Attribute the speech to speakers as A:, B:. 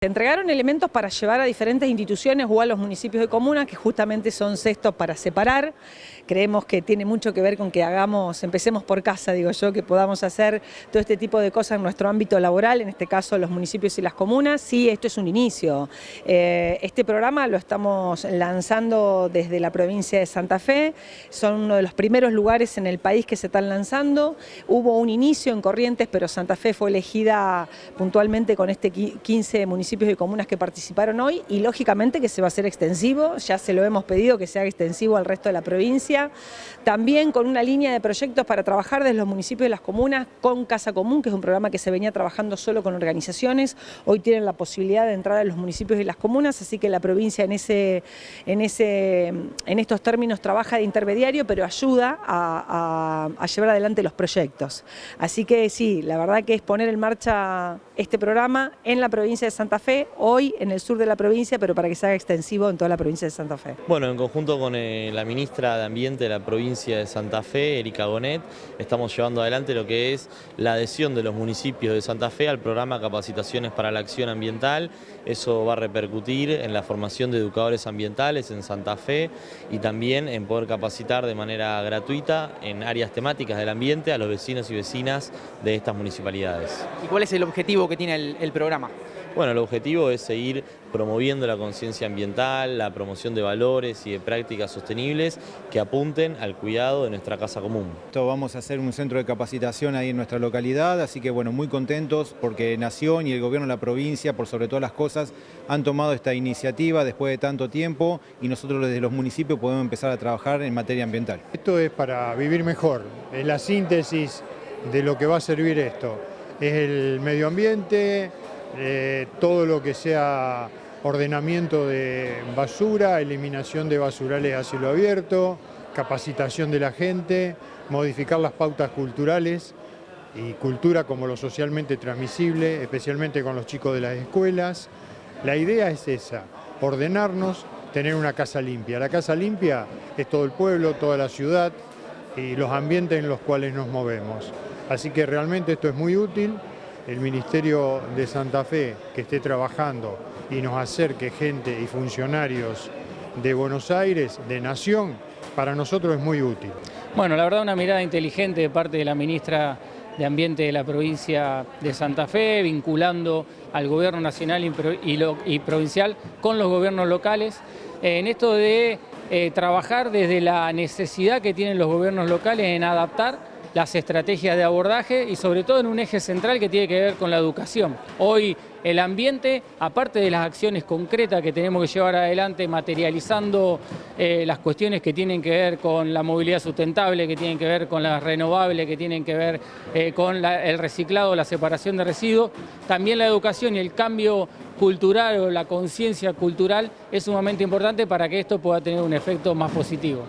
A: Se entregaron elementos para llevar a diferentes instituciones o a los municipios de comunas, que justamente son cestos para separar. Creemos que tiene mucho que ver con que hagamos, empecemos por casa, digo yo, que podamos hacer todo este tipo de cosas en nuestro ámbito laboral, en este caso los municipios y las comunas. Sí, esto es un inicio. Eh, este programa lo estamos lanzando desde la provincia de Santa Fe. Son uno de los primeros lugares en el país que se están lanzando. Hubo un inicio en Corrientes, pero Santa Fe fue elegida puntualmente con este 15 municipios municipios y comunas que participaron hoy y lógicamente que se va a hacer extensivo, ya se lo hemos pedido que sea extensivo al resto de la provincia, también con una línea de proyectos para trabajar desde los municipios y las comunas con Casa Común, que es un programa que se venía trabajando solo con organizaciones, hoy tienen la posibilidad de entrar a los municipios y las comunas, así que la provincia en, ese, en, ese, en estos términos trabaja de intermediario, pero ayuda a, a llevar adelante los proyectos. Así que sí, la verdad que es poner en marcha este programa en la provincia de Santa Fe, hoy en el sur de la provincia, pero para que se haga extensivo en toda la provincia de Santa Fe.
B: Bueno, en conjunto con eh, la ministra de Ambiente de la provincia de Santa Fe, Erika Gonet, estamos llevando adelante lo que es la adhesión de los municipios de Santa Fe al programa Capacitaciones para la Acción Ambiental. Eso va a repercutir en la formación de educadores ambientales en Santa Fe y también en poder capacitar de manera gratuita en áreas temáticas del ambiente a los vecinos y vecinas de estas municipalidades.
C: ¿Y cuál es el objetivo que tiene el, el programa?
B: Bueno, el objetivo es seguir promoviendo la conciencia ambiental, la promoción de valores y de prácticas sostenibles que apunten al cuidado de nuestra casa común.
D: Vamos a hacer un centro de capacitación ahí en nuestra localidad, así que bueno, muy contentos porque Nación y el gobierno de la provincia, por sobre todas las cosas, han tomado esta iniciativa después de tanto tiempo y nosotros desde los municipios podemos empezar a trabajar en materia ambiental.
E: Esto es para vivir mejor, es la síntesis de lo que va a servir esto. Es el medio ambiente, eh, todo lo que sea ordenamiento de basura, eliminación de basurales a cielo abierto, capacitación de la gente, modificar las pautas culturales y cultura como lo socialmente transmisible, especialmente con los chicos de las escuelas. La idea es esa, ordenarnos, tener una casa limpia. La casa limpia es todo el pueblo, toda la ciudad y los ambientes en los cuales nos movemos. Así que realmente esto es muy útil el Ministerio de Santa Fe que esté trabajando y nos acerque gente y funcionarios de Buenos Aires, de Nación, para nosotros es muy útil.
F: Bueno, la verdad una mirada inteligente de parte de la ministra de Ambiente de la provincia de Santa Fe, vinculando al gobierno nacional y provincial con los gobiernos locales, en esto de eh, trabajar desde la necesidad que tienen los gobiernos locales en adaptar las estrategias de abordaje y sobre todo en un eje central que tiene que ver con la educación. Hoy el ambiente, aparte de las acciones concretas que tenemos que llevar adelante materializando eh, las cuestiones que tienen que ver con la movilidad sustentable, que tienen que ver con las renovables, que tienen que ver eh, con el reciclado, la separación de residuos, también la educación y el cambio cultural o la conciencia cultural es sumamente importante para que esto pueda tener un efecto más positivo.